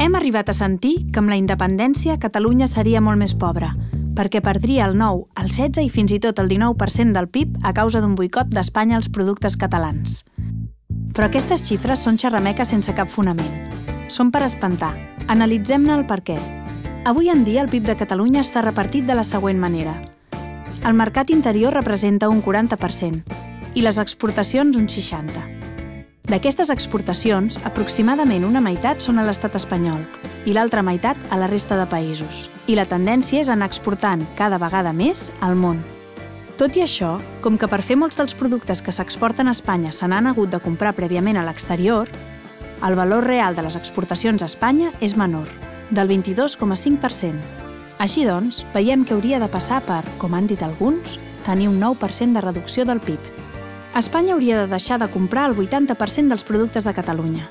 Hem arribat a sentir que amb la independència Catalunya seria molt més pobra, perquè perdria el 9, el 16 i fins i tot el 19% del PIB a causa d'un boicot d'Espanya als productes catalans. Però aquestes xifres són xerrameques sense cap fonament. Són per espantar. Analitzem-ne el per què. Avui en dia el PIB de Catalunya està repartit de la següent manera. El mercat interior representa un 40% i les exportacions un 60%. D'aquestes exportacions, aproximadament una meitat són a l'estat espanyol i l'altra meitat a la resta de països. I la tendència és anar exportant cada vegada més al món. Tot i això, com que per fer molts dels productes que s'exporten a Espanya se n'han hagut de comprar prèviament a l'exterior, el valor real de les exportacions a Espanya és menor, del 22,5%. Així doncs, veiem que hauria de passar per, com han dit alguns, tenir un 9% de reducció del PIB. Espanya hauria de deixar de comprar el 80% dels productes de Catalunya.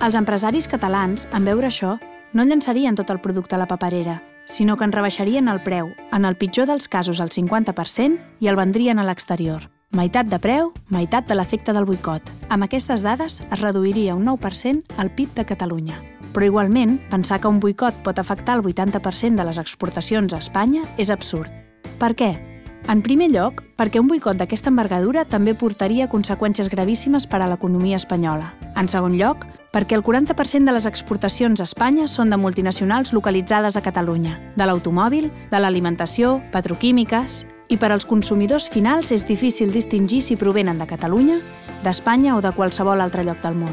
Els empresaris catalans, en veure això, no llançarien tot el producte a la paperera, sinó que en rebaixarien el preu, en el pitjor dels casos al 50%, i el vendrien a l'exterior. Meitat de preu, meitat de l'efecte del boicot. Amb aquestes dades es reduiria un 9% el PIB de Catalunya. Però igualment, pensar que un boicot pot afectar el 80% de les exportacions a Espanya és absurd. Per què? En primer lloc, perquè un boicot d'aquesta envergadura també portaria conseqüències gravíssimes per a l'economia espanyola. En segon lloc, perquè el 40% de les exportacions a Espanya són de multinacionals localitzades a Catalunya, de l'automòbil, de l'alimentació, petroquímiques... I per als consumidors finals és difícil distingir si provenen de Catalunya, d'Espanya o de qualsevol altre lloc del món.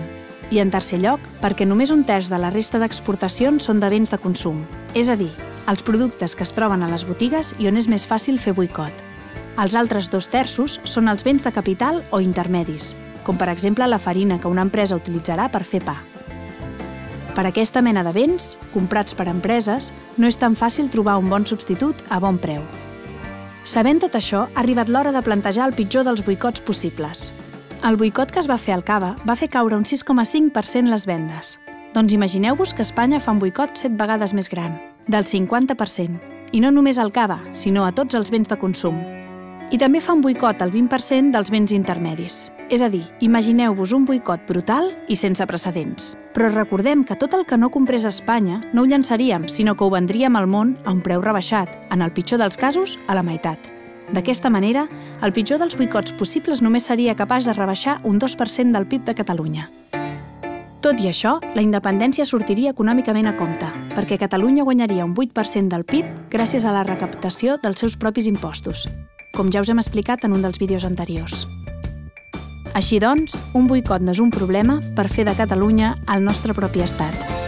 I en tercer lloc, perquè només un terç de la resta d'exportacions són de béns de consum, és a dir, els productes que es troben a les botigues i on és més fàcil fer boicot. Els altres dos terços són els béns de capital o intermedis, com per exemple la farina que una empresa utilitzarà per fer pa. Per aquesta mena de béns, comprats per empreses, no és tan fàcil trobar un bon substitut a bon preu. Sabent tot això, ha arribat l'hora de plantejar el pitjor dels boicots possibles. El boicot que es va fer al Cava va fer caure un 6,5% les vendes. Doncs imagineu-vos que Espanya fa un boicot 7 vegades més gran, del 50%, i no només al Cava, sinó a tots els béns de consum. I també fa un boicot al 20% dels béns intermedis. És a dir, imagineu-vos un boicot brutal i sense precedents. Però recordem que tot el que no comprés a Espanya no ho llançaríem, sinó que ho vendríem al món a un preu rebaixat, en el pitjor dels casos, a la meitat. D'aquesta manera, el pitjor dels boicots possibles només seria capaç de rebaixar un 2% del PIB de Catalunya. Tot i això, la independència sortiria econòmicament a compte, perquè Catalunya guanyaria un 8% del PIB gràcies a la recaptació dels seus propis impostos, com ja us hem explicat en un dels vídeos anteriors. Així doncs, un boicot no és un problema per fer de Catalunya el nostre propi estat.